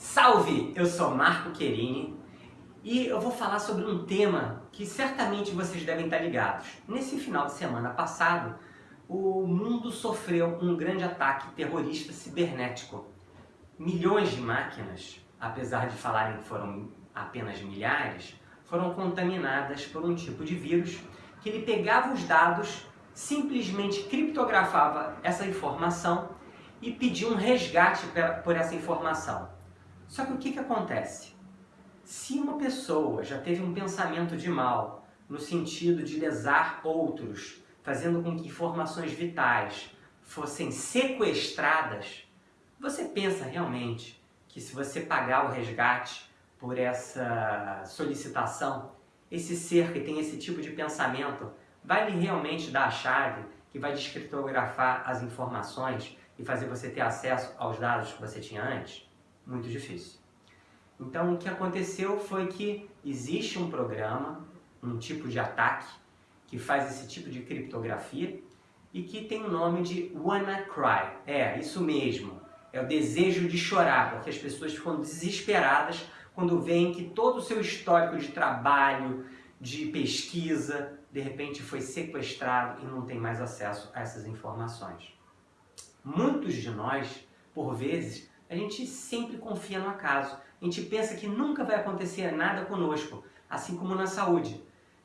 Salve! Eu sou Marco Querini e eu vou falar sobre um tema que certamente vocês devem estar ligados. Nesse final de semana passado, o mundo sofreu um grande ataque terrorista cibernético. Milhões de máquinas, apesar de falarem que foram apenas milhares, foram contaminadas por um tipo de vírus que ele pegava os dados, simplesmente criptografava essa informação e pedia um resgate por essa informação. Só que o que, que acontece? Se uma pessoa já teve um pensamento de mal, no sentido de lesar outros, fazendo com que informações vitais fossem sequestradas, você pensa realmente que se você pagar o resgate por essa solicitação, esse ser que tem esse tipo de pensamento vai lhe realmente dar a chave que vai descriptografar as informações e fazer você ter acesso aos dados que você tinha antes? Muito difícil. Então, o que aconteceu foi que existe um programa, um tipo de ataque, que faz esse tipo de criptografia e que tem o nome de WannaCry. É, isso mesmo, é o desejo de chorar, porque as pessoas ficam desesperadas quando veem que todo o seu histórico de trabalho, de pesquisa, de repente foi sequestrado e não tem mais acesso a essas informações. Muitos de nós, por vezes, a gente sempre confia no acaso. A gente pensa que nunca vai acontecer nada conosco, assim como na saúde.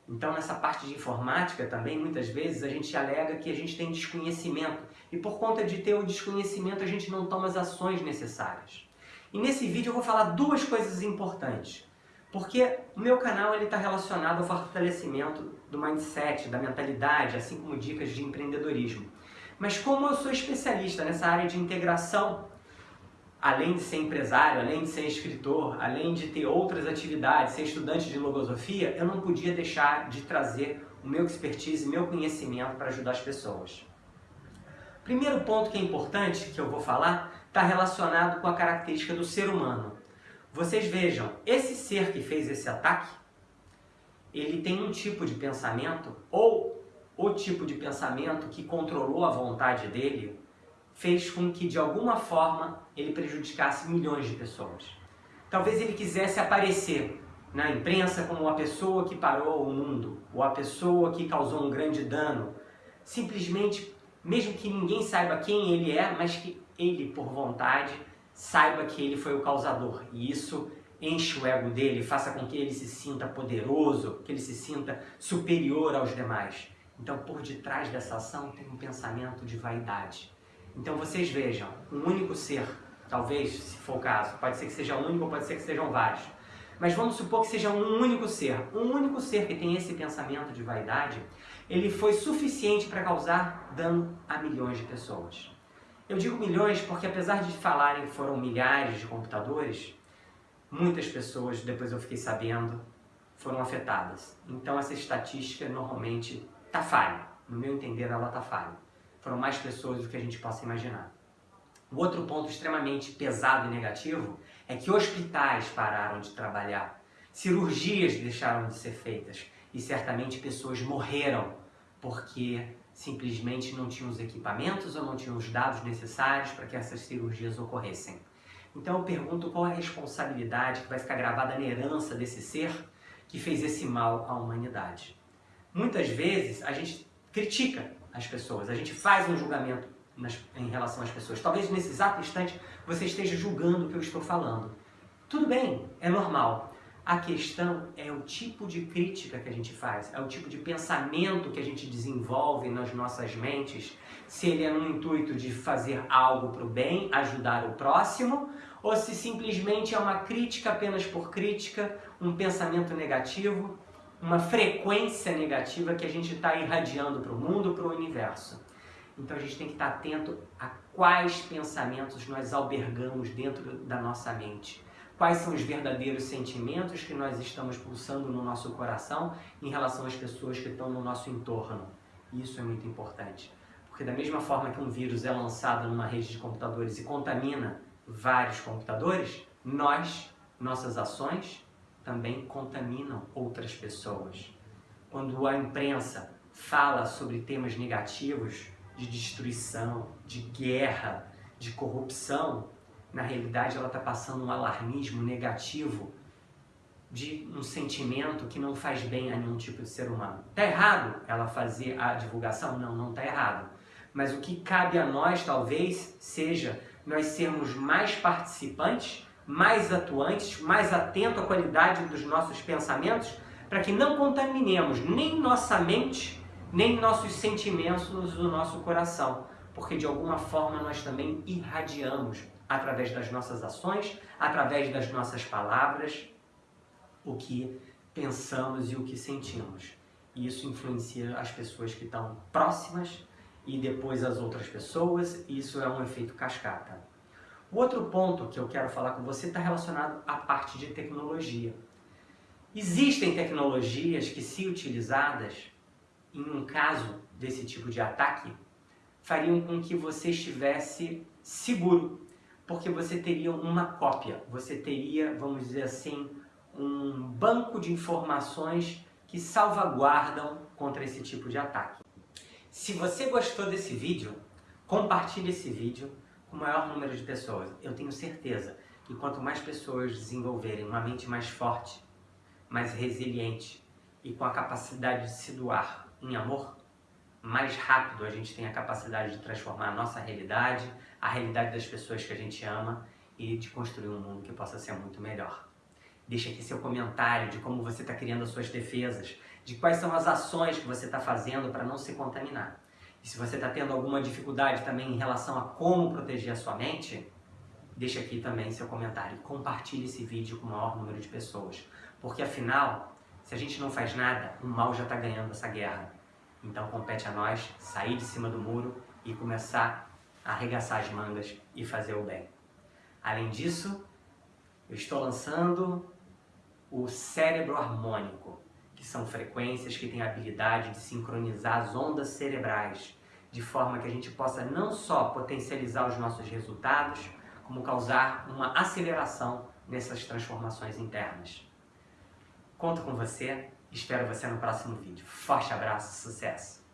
Então, nessa parte de informática também, muitas vezes, a gente alega que a gente tem desconhecimento. E por conta de ter o desconhecimento, a gente não toma as ações necessárias. E nesse vídeo eu vou falar duas coisas importantes. Porque o meu canal está relacionado ao fortalecimento do mindset, da mentalidade, assim como dicas de empreendedorismo. Mas como eu sou especialista nessa área de integração além de ser empresário, além de ser escritor, além de ter outras atividades, ser estudante de logosofia, eu não podia deixar de trazer o meu expertise, meu conhecimento para ajudar as pessoas. Primeiro ponto que é importante, que eu vou falar, está relacionado com a característica do ser humano. Vocês vejam, esse ser que fez esse ataque, ele tem um tipo de pensamento, ou o tipo de pensamento que controlou a vontade dele, fez com que, de alguma forma, ele prejudicasse milhões de pessoas. Talvez ele quisesse aparecer na imprensa como a pessoa que parou o mundo, ou a pessoa que causou um grande dano, simplesmente, mesmo que ninguém saiba quem ele é, mas que ele, por vontade, saiba que ele foi o causador. E isso enche o ego dele, faça com que ele se sinta poderoso, que ele se sinta superior aos demais. Então, por detrás dessa ação tem um pensamento de vaidade. Então vocês vejam, um único ser, talvez, se for o caso, pode ser que seja um único pode ser que sejam vários, mas vamos supor que seja um único ser, um único ser que tem esse pensamento de vaidade, ele foi suficiente para causar dano a milhões de pessoas. Eu digo milhões porque apesar de falarem que foram milhares de computadores, muitas pessoas, depois eu fiquei sabendo, foram afetadas. Então essa estatística normalmente está falha. No meu entender, ela está falha foram mais pessoas do que a gente possa imaginar. O outro ponto extremamente pesado e negativo é que hospitais pararam de trabalhar, cirurgias deixaram de ser feitas e certamente pessoas morreram porque simplesmente não tinham os equipamentos ou não tinham os dados necessários para que essas cirurgias ocorressem. Então eu pergunto qual a responsabilidade que vai ficar gravada na herança desse ser que fez esse mal à humanidade. Muitas vezes a gente critica as pessoas, a gente faz um julgamento nas, em relação às pessoas. Talvez nesse exato instante você esteja julgando o que eu estou falando. Tudo bem, é normal. A questão é o tipo de crítica que a gente faz, é o tipo de pensamento que a gente desenvolve nas nossas mentes, se ele é no intuito de fazer algo para o bem, ajudar o próximo, ou se simplesmente é uma crítica apenas por crítica, um pensamento negativo, uma frequência negativa que a gente está irradiando para o mundo, para o universo. Então a gente tem que estar tá atento a quais pensamentos nós albergamos dentro da nossa mente. Quais são os verdadeiros sentimentos que nós estamos pulsando no nosso coração em relação às pessoas que estão no nosso entorno. Isso é muito importante. Porque da mesma forma que um vírus é lançado numa rede de computadores e contamina vários computadores, nós, nossas ações, também contaminam outras pessoas. Quando a imprensa fala sobre temas negativos de destruição, de guerra, de corrupção, na realidade ela está passando um alarmismo negativo de um sentimento que não faz bem a nenhum tipo de ser humano. Está errado ela fazer a divulgação? Não, não está errado. Mas o que cabe a nós, talvez, seja nós sermos mais participantes, mais atuantes, mais atentos à qualidade dos nossos pensamentos, para que não contaminemos nem nossa mente, nem nossos sentimentos do nosso coração, porque de alguma forma nós também irradiamos através das nossas ações, através das nossas palavras, o que pensamos e o que sentimos. E isso influencia as pessoas que estão próximas e depois as outras pessoas, e isso é um efeito cascata. O outro ponto que eu quero falar com você está relacionado à parte de tecnologia. Existem tecnologias que, se utilizadas em um caso desse tipo de ataque, fariam com que você estivesse seguro, porque você teria uma cópia, você teria, vamos dizer assim, um banco de informações que salvaguardam contra esse tipo de ataque. Se você gostou desse vídeo, compartilhe esse vídeo o maior número de pessoas. Eu tenho certeza que quanto mais pessoas desenvolverem uma mente mais forte, mais resiliente e com a capacidade de se doar em amor, mais rápido a gente tem a capacidade de transformar a nossa realidade, a realidade das pessoas que a gente ama e de construir um mundo que possa ser muito melhor. Deixe aqui seu comentário de como você está criando as suas defesas, de quais são as ações que você está fazendo para não se contaminar. E se você está tendo alguma dificuldade também em relação a como proteger a sua mente, deixe aqui também seu comentário. Compartilhe esse vídeo com o maior número de pessoas. Porque afinal, se a gente não faz nada, o mal já está ganhando essa guerra. Então compete a nós sair de cima do muro e começar a arregaçar as mangas e fazer o bem. Além disso, eu estou lançando o cérebro harmônico, que são frequências que têm a habilidade de sincronizar as ondas cerebrais, de forma que a gente possa não só potencializar os nossos resultados, como causar uma aceleração nessas transformações internas. Conto com você, espero você no próximo vídeo. Forte abraço, sucesso!